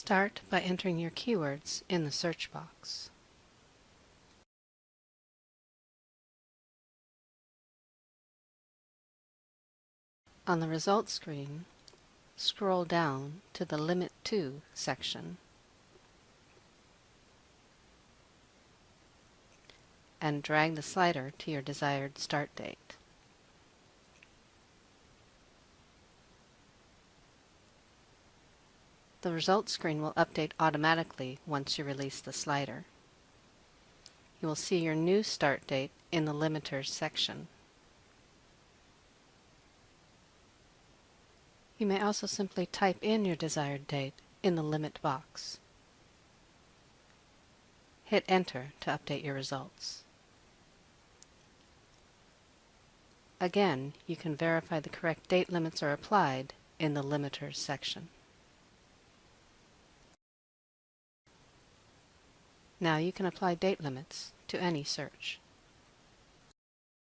Start by entering your keywords in the search box. On the results screen, scroll down to the Limit To section and drag the slider to your desired start date. The results screen will update automatically once you release the slider. You will see your new start date in the Limiters section. You may also simply type in your desired date in the limit box. Hit Enter to update your results. Again, you can verify the correct date limits are applied in the Limiters section. Now you can apply date limits to any search.